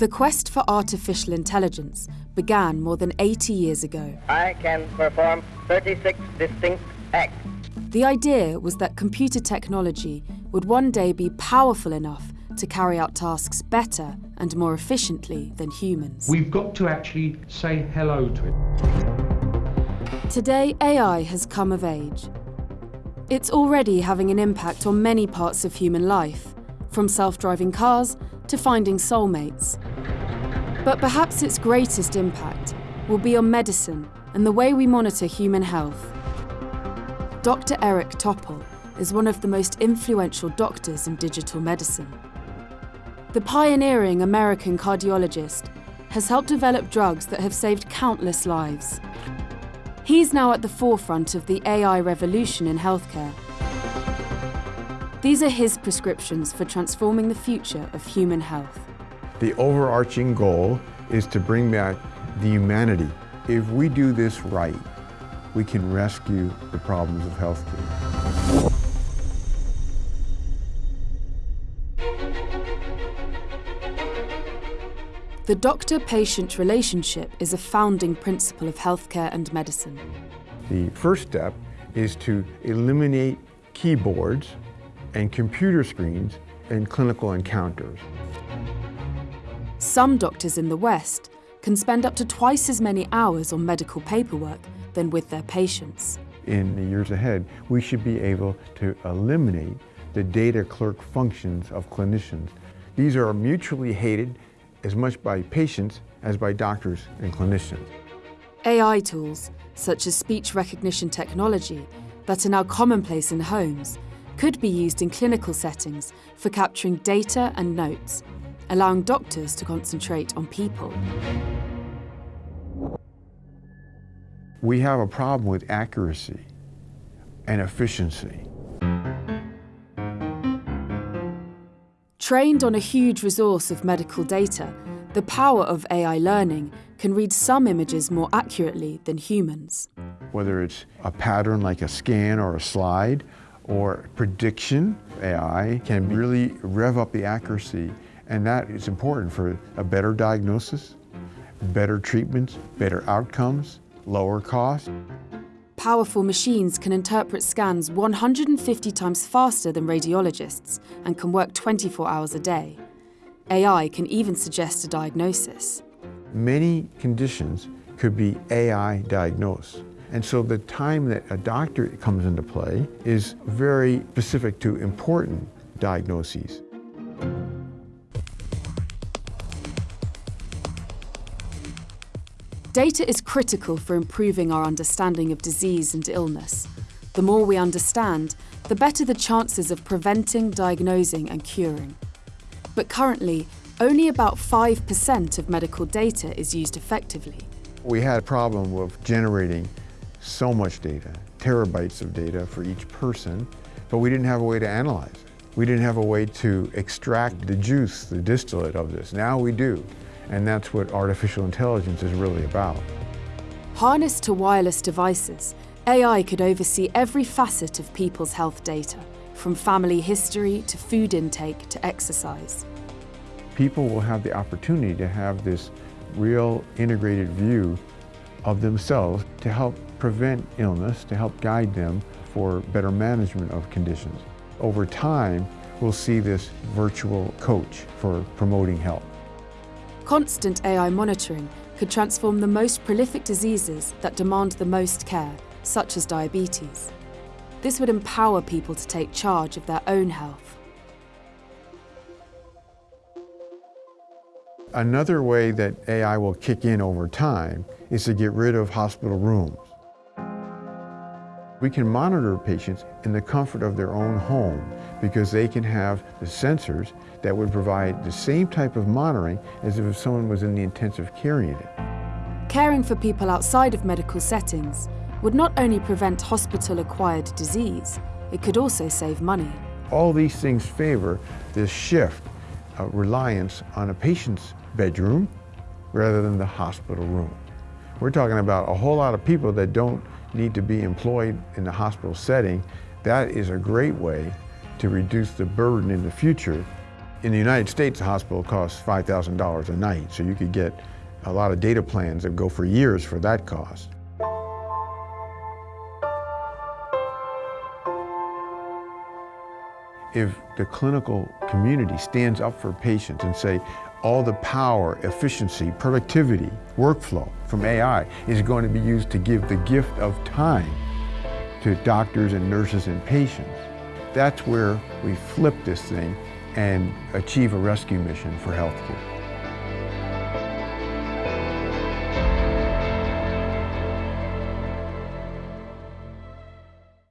The quest for artificial intelligence began more than 80 years ago. I can perform 36 distinct acts. The idea was that computer technology would one day be powerful enough to carry out tasks better and more efficiently than humans. We've got to actually say hello to it. Today, AI has come of age. It's already having an impact on many parts of human life, from self-driving cars to finding soulmates. But perhaps its greatest impact will be on medicine and the way we monitor human health. Dr. Eric Topol is one of the most influential doctors in digital medicine. The pioneering American cardiologist has helped develop drugs that have saved countless lives. He's now at the forefront of the AI revolution in healthcare. These are his prescriptions for transforming the future of human health. The overarching goal is to bring back the humanity. If we do this right, we can rescue the problems of healthcare. The doctor-patient relationship is a founding principle of healthcare and medicine. The first step is to eliminate keyboards and computer screens in clinical encounters. Some doctors in the West can spend up to twice as many hours on medical paperwork than with their patients. In the years ahead, we should be able to eliminate the data clerk functions of clinicians. These are mutually hated as much by patients as by doctors and clinicians. AI tools, such as speech recognition technology, that are now commonplace in homes, could be used in clinical settings for capturing data and notes, allowing doctors to concentrate on people. We have a problem with accuracy and efficiency. Trained on a huge resource of medical data, the power of AI learning can read some images more accurately than humans. Whether it's a pattern like a scan or a slide, or prediction, AI can really rev up the accuracy, and that is important for a better diagnosis, better treatments, better outcomes, lower costs. Powerful machines can interpret scans 150 times faster than radiologists and can work 24 hours a day. AI can even suggest a diagnosis. Many conditions could be AI diagnosed. And so the time that a doctor comes into play is very specific to important diagnoses. Data is critical for improving our understanding of disease and illness. The more we understand, the better the chances of preventing, diagnosing and curing. But currently, only about 5% of medical data is used effectively. We had a problem with generating so much data, terabytes of data for each person, but we didn't have a way to analyze it. We didn't have a way to extract the juice, the distillate of this. Now we do. And that's what artificial intelligence is really about. Harnessed to wireless devices, AI could oversee every facet of people's health data, from family history to food intake to exercise. People will have the opportunity to have this real integrated view of themselves to help prevent illness, to help guide them for better management of conditions. Over time, we'll see this virtual coach for promoting health. Constant AI monitoring could transform the most prolific diseases that demand the most care, such as diabetes. This would empower people to take charge of their own health. Another way that AI will kick in over time is to get rid of hospital rooms. We can monitor patients in the comfort of their own home because they can have the sensors that would provide the same type of monitoring as if someone was in the intensive care unit. Caring for people outside of medical settings would not only prevent hospital-acquired disease, it could also save money. All these things favor this shift of reliance on a patient's bedroom rather than the hospital room. We're talking about a whole lot of people that don't need to be employed in the hospital setting. That is a great way to reduce the burden in the future In the United States, a hospital costs $5,000 a night, so you could get a lot of data plans that go for years for that cost. If the clinical community stands up for patients and say, all the power, efficiency, productivity, workflow from AI is going to be used to give the gift of time to doctors and nurses and patients. That's where we flip this thing and achieve a rescue mission for healthcare.